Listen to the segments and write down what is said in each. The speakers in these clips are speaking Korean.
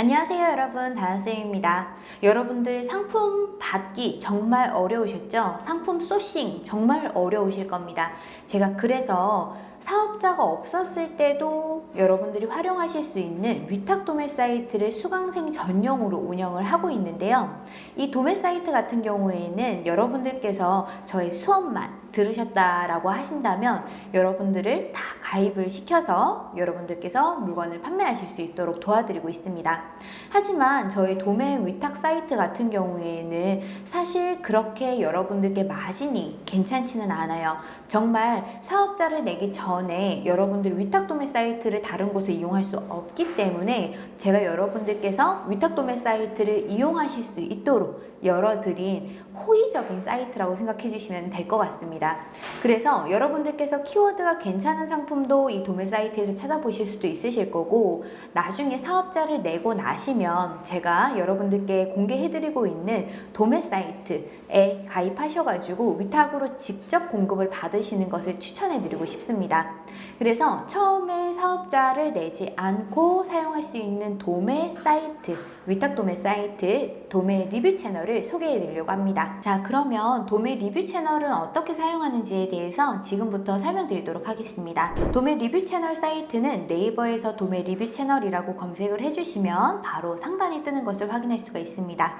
안녕하세요 여러분 다나쌤입니다 여러분들 상품 받기 정말 어려우셨죠? 상품 소싱 정말 어려우실 겁니다 제가 그래서 사업자가 없었을 때도 여러분들이 활용하실 수 있는 위탁 도매 사이트를 수강생 전용으로 운영을 하고 있는데요. 이 도매 사이트 같은 경우에는 여러분들께서 저의 수업만 들으셨다라고 하신다면 여러분들을 다 가입을 시켜서 여러분들께서 물건을 판매하실 수 있도록 도와드리고 있습니다. 하지만 저희 도매 위탁 사이트 같은 경우에는 사실 그렇게 여러분들께 마진이 괜찮지는 않아요. 정말 사업자를 내기 전에 여러분들 위탁 도매 사이트를 다른 곳에 이용할 수 없기 때문에 제가 여러분들께서 위탁 도매 사이트를 이용하실 수 있도록 열어드린 호의적인 사이트라고 생각해 주시면 될 것 같습니다. 그래서 여러분들께서 키워드가 괜찮은 상품도 이 도매 사이트에서 찾아보실 수도 있으실 거고 나중에 사업자를 내고 나시면 제가 여러분들께 공개해드리고 있는 도매 사이트에 가입하셔가지고 위탁으로 직접 공급을 받으시는 것을 추천해드리고 싶습니다. 그래서 처음에 사업자를 내지 않고 사용할 수 있는 도매 사이트 위탁 도매 사이트 도매 리뷰 채널을 소개해 드리려고 합니다. 자 그러면 도매 리뷰 채널은 어떻게 사용하는지에 대해서 지금부터 설명드리도록 하겠습니다. 도매 리뷰 채널 사이트는 네이버에서 도매 리뷰 채널이라고 검색을 해주시면 바로 상단에 뜨는 것을 확인할 수가 있습니다.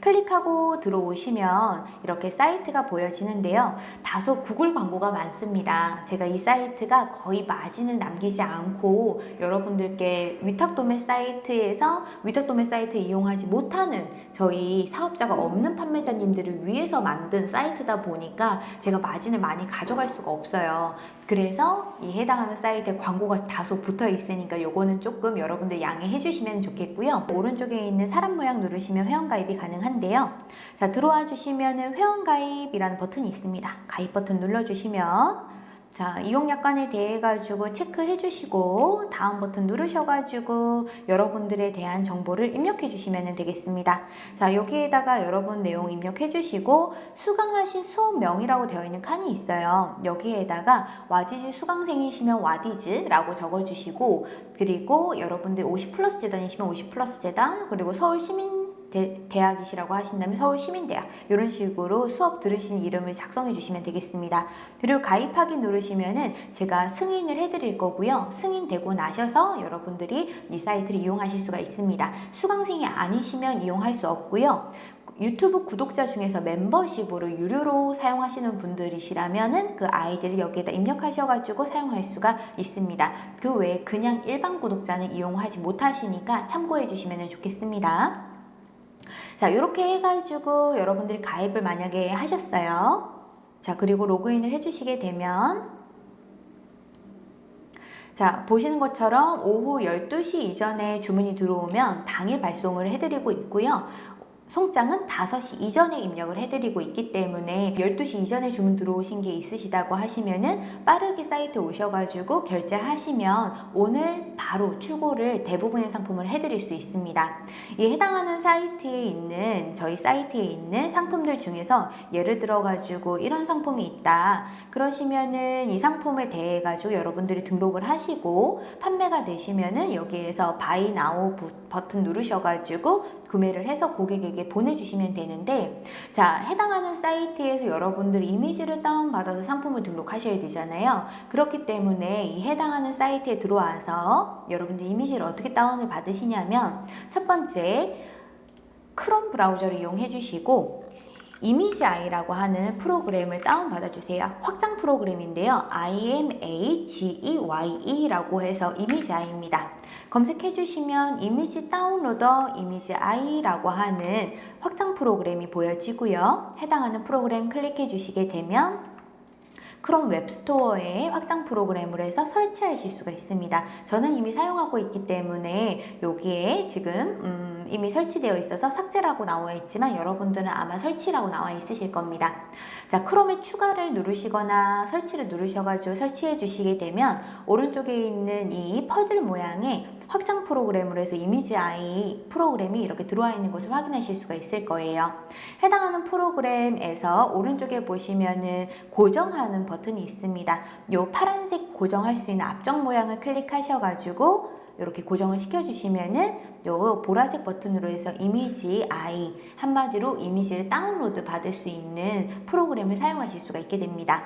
클릭하고 들어오시면 이렇게 사이트가 보여지는데요. 다소 구글 광고가 많습니다. 제가 이 사이트가 거의 마진을 남기지 않고 여러분들께 위탁도매 사이트에서 위탁도매 사이트 이용하지 못하는 저희 사업자가 없는 판매자님들을 위해서 만든 사이트다 보니까 제가 마진을 많이 가져갈 수가 없어요. 그래서 이 해당하는 사이트에 광고가 다소 붙어 있으니까 요거는 조금 여러분들 양해해 주시면 좋겠고요. 오른쪽에 있는 사람 모양 누르시면 회원가입이 가능 한데요. 자 들어와 주시면 회원가입이라는 버튼이 있습니다. 가입 버튼 눌러주시면 자 이용약관에 대해 가지고 체크해 주시고 다음 버튼 누르셔 가지고 여러분들에 대한 정보를 입력해 주시면 되겠습니다 자 여기에다가 여러분 내용 입력해 주시고 수강하신 수업명이라고 되어 있는 칸이 있어요 여기에다가 와디즈 수강생이시면 와디즈 라고 적어 주시고 그리고 여러분들 50 플러스 재단이시면 50 플러스 재단 그리고 서울 시민 대, 학이시라고 하신다면 서울시민대학 이런 식으로 수업 들으신 이름을 작성해 주시면 되겠습니다. 그리고 가입하기 누르시면 은 제가 승인을 해드릴 거고요. 승인되고 나셔서 여러분들이 이 사이트를 이용하실 수가 있습니다. 수강생이 아니시면 이용할 수 없고요. 유튜브 구독자 중에서 멤버십으로 유료로 사용하시는 분들이시라면 그 아이디를 여기에다 입력하셔가지고 사용할 수가 있습니다. 그 외에 그냥 일반 구독자는 이용하지 못하시니까 참고해 주시면 좋겠습니다. 자 이렇게 해가지고 여러분들이 가입을 만약에 하셨어요. 자 그리고 로그인을 해주시게 되면 자 보시는 것처럼 오후 12시 이전에 주문이 들어오면 당일 발송을 해드리고 있고요 송장은 5시 이전에 입력을 해드리고 있기 때문에 12시 이전에 주문 들어오신 게 있으시다고 하시면 은 빠르게 사이트에 오셔가지고 결제하시면 오늘 바로 출고를 대부분의 상품을 해드릴 수 있습니다. 이 해당하는 사이트에 있는 저희 사이트에 있는 상품들 중에서 예를 들어가지고 이런 상품이 있다. 그러시면은 이 상품에 대해 가지고 여러분들이 등록을 하시고 판매가 되시면은 여기에서 buy now 버튼 누르셔가지고 구매를 해서 고객에게 보내주시면 되는데 자 해당하는 사이트에서 여러분들 이미지를 다운받아서 상품을 등록하셔야 되잖아요. 그렇기 때문에 이 해당하는 사이트에 들어와서 여러분들 이미지를 어떻게 다운을 받으시냐면 첫 번째 크롬 브라우저를 이용해 주시고 이미지 아이라고 하는 프로그램을 다운받아 주세요. 확장 프로그램인데요. IMAGEYE 라고 해서 이미지 아이입니다 검색해 주시면 image downloader 이미지 아이라고 하는 확장 프로그램이 보여지고요. 해당하는 프로그램 클릭해 주시게 되면 크롬 웹스토어에 확장 프로그램으로 해서 설치하실 수가 있습니다. 저는 이미 사용하고 있기 때문에 여기에 지금 음, 이미 설치되어 있어서 삭제라고 나와 있지만 여러분들은 아마 설치라고 나와 있으실 겁니다. 자, 크롬에 추가를 누르시거나 설치를 누르셔가지고 설치해 주시게 되면 오른쪽에 있는 이 퍼즐 모양의 확장 프로그램으로 해서 이미지 아이 프로그램이 이렇게 들어와 있는 것을 확인하실 수가 있을 거예요. 해당하는 프로그램에서 오른쪽에 보시면은 고정하는 버튼이 있습니다. 요 파란색 고정할 수 있는 앞쪽 모양을 클릭하셔가지고 이렇게 고정을 시켜주시면은 요 보라색 버튼으로 해서 이미지 아이 한마디로 이미지를 다운로드 받을 수 있는 프로그램을 사용하실 수가 있게 됩니다.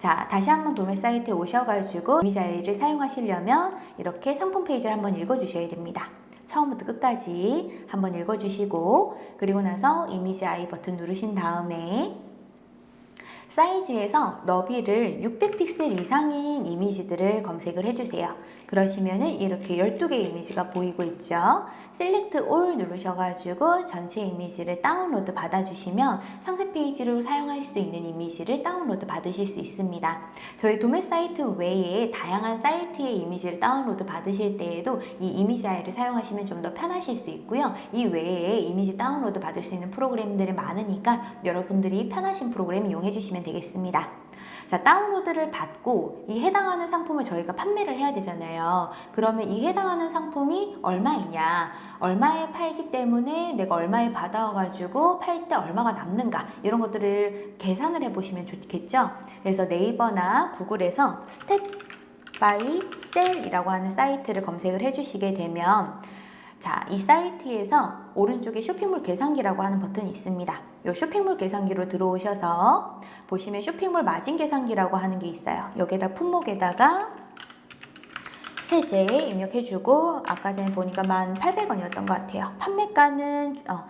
자, 다시 한번 도매 사이트에 오셔가지고 이미지 아이를 사용하시려면 이렇게 상품 페이지를 한번 읽어주셔야 됩니다. 처음부터 끝까지 한번 읽어주시고 그리고 나서 이미지 아이 버튼 누르신 다음에 사이즈에서 너비를 600픽셀 이상인 이미지들을 검색을 해주세요. 그러시면 은 이렇게 12개의 이미지가 보이고 있죠. select all 누르셔가지고 전체 이미지를 다운로드 받아주시면 상세 페이지로 사용할 수 있는 이미지를 다운로드 받으실 수 있습니다. 저희 도매 사이트 외에 다양한 사이트의 이미지를 다운로드 받으실 때에도 이 이미지 아이를 사용하시면 좀 더 편하실 수 있고요. 이 외에 이미지 다운로드 받을 수 있는 프로그램들이 많으니까 여러분들이 편하신 프로그램 이용해 주시면 되겠습니다. 자, 다운로드를 받고 이 해당하는 상품을 저희가 판매를 해야 되잖아요. 그러면 이 해당하는 상품이 얼마이냐, 얼마에 팔기 때문에 내가 얼마에 받아가지고 팔 때 얼마가 남는가 이런 것들을 계산을 해보시면 좋겠죠. 그래서 네이버나 구글에서 스텝 바이 셀이라고 하는 사이트를 검색을 해주시게 되면 자, 이 사이트에서 오른쪽에 쇼핑몰 계산기라고 하는 버튼이 있습니다. 이 쇼핑몰 계산기로 들어오셔서 보시면 쇼핑몰 마진 계산기라고 하는 게 있어요. 여기다 품목에다가 세제 입력해주고 아까 전에 보니까 1,800원이었던 것 같아요. 판매가는 어,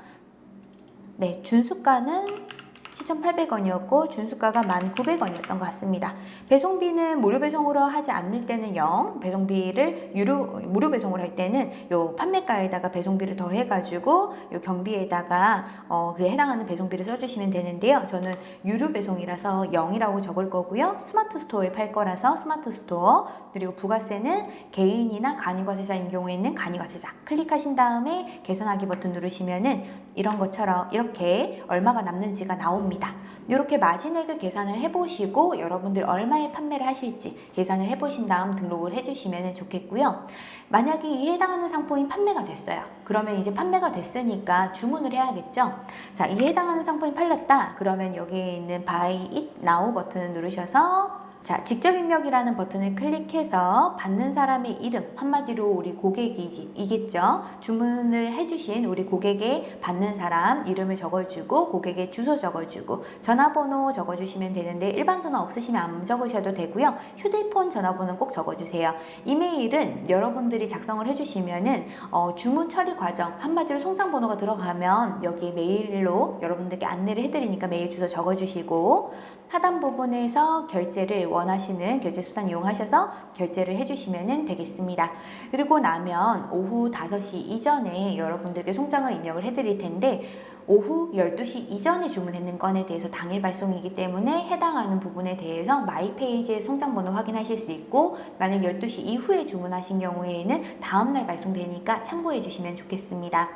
네 준수가는 7,800원이었고 준수가가 1,900원이었던 것 같습니다. 배송비는 무료 배송으로 하지 않을 때는 0, 배송비를 유료 무료 배송을 할 때는 요 판매가에다가 배송비를 더해 가지고 요 경비에다가 어, 그에 해당하는 배송비를 써 주시면 되는데요. 저는 유료 배송이라서 0이라고 적을 거고요. 스마트 스토어에 팔 거라서 스마트 스토어 그리고 부가세는 개인이나 간이과세자인 경우에는 간이과세자 클릭하신 다음에 계산하기 버튼 누르시면은 이런 것처럼 이렇게 얼마가 남는지가 나옵니다. 이렇게 마진액을 계산을 해보시고 여러분들 얼마에 판매를 하실지 계산을 해보신 다음 등록을 해주시면 좋겠고요. 만약에 이 해당하는 상품이 판매가 됐어요. 그러면 이제 판매가 됐으니까 주문을 해야겠죠. 자, 이 해당하는 상품이 팔렸다. 그러면 여기에 있는 Buy It Now 버튼을 누르셔서 자, 직접 입력이라는 버튼을 클릭해서 받는 사람의 이름, 한마디로 우리 고객이겠죠. 주문을 해주신 우리 고객의 받는 사람 이름을 적어주고 고객의 주소 적어주고 전화번호 적어주시면 되는데 일반 전화 없으시면 안 적으셔도 되고요. 휴대폰 전화번호는 꼭 적어주세요. 이메일은 여러분들이 작성을 해주시면 은 어, 주문 처리 과정 한마디로 송장번호가 들어가면 여기 메일로 여러분들께 안내를 해드리니까 메일 주소 적어주시고 하단 부분에서 결제를 원하시는 결제 수단 이용하셔서 결제를 해주시면 되겠습니다. 그리고 나면 오후 5시 이전에 여러분들께 송장을 입력을 해드릴 텐데 오후 12시 이전에 주문했는 건에 대해서 당일 발송이기 때문에 해당하는 부분에 대해서 마이페이지의 송장번호 확인하실 수 있고 만약 12시 이후에 주문하신 경우에는 다음날 발송되니까 참고해 주시면 좋겠습니다.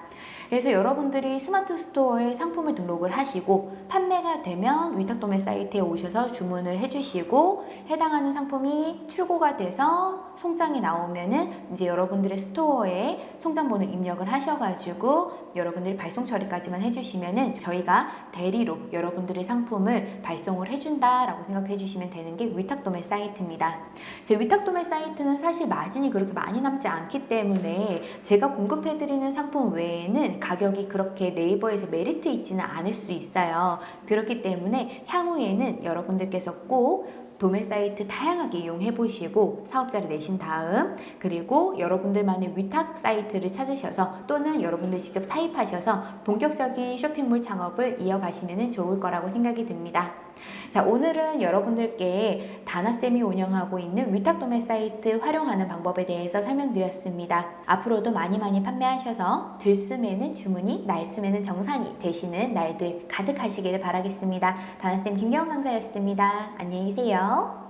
그래서 여러분들이 스마트 스토어에 상품을 등록을 하시고 판매가 되면 위탁도매 사이트에 오셔서 주문을 해주시고 해당하는 상품이 출고가 돼서 송장이 나오면은 이제 여러분들의 스토어에 송장번호 입력을 하셔가지고 여러분들이 발송 처리까지만 해주시면은 저희가 대리로 여러분들의 상품을 발송을 해준다라고 생각해 주시면 되는 게 위탁도매 사이트입니다. 제 위탁도매 사이트는 사실 마진이 그렇게 많이 남지 않기 때문에 제가 공급해드리는 상품 외에는 가격이 그렇게 네이버에서 메리트 있지는 않을 수 있어요. 그렇기 때문에 향후에는 여러분들께서 꼭 도매 사이트 다양하게 이용해 보시고 사업자를 내신 다음 그리고 여러분들만의 위탁 사이트를 찾으셔서 또는 여러분들 직접 사입하셔서 본격적인 쇼핑몰 창업을 이어가시면 좋을 거라고 생각이 듭니다. 자 오늘은 여러분들께 다나쌤이 운영하고 있는 위탁도매 사이트 활용하는 방법에 대해서 설명드렸습니다. 앞으로도 많이 많이 판매하셔서 들숨에는 주문이 날숨에는 정산이 되시는 날들 가득하시기를 바라겠습니다. 다나쌤 김경영 강사였습니다. 안녕히 계세 요.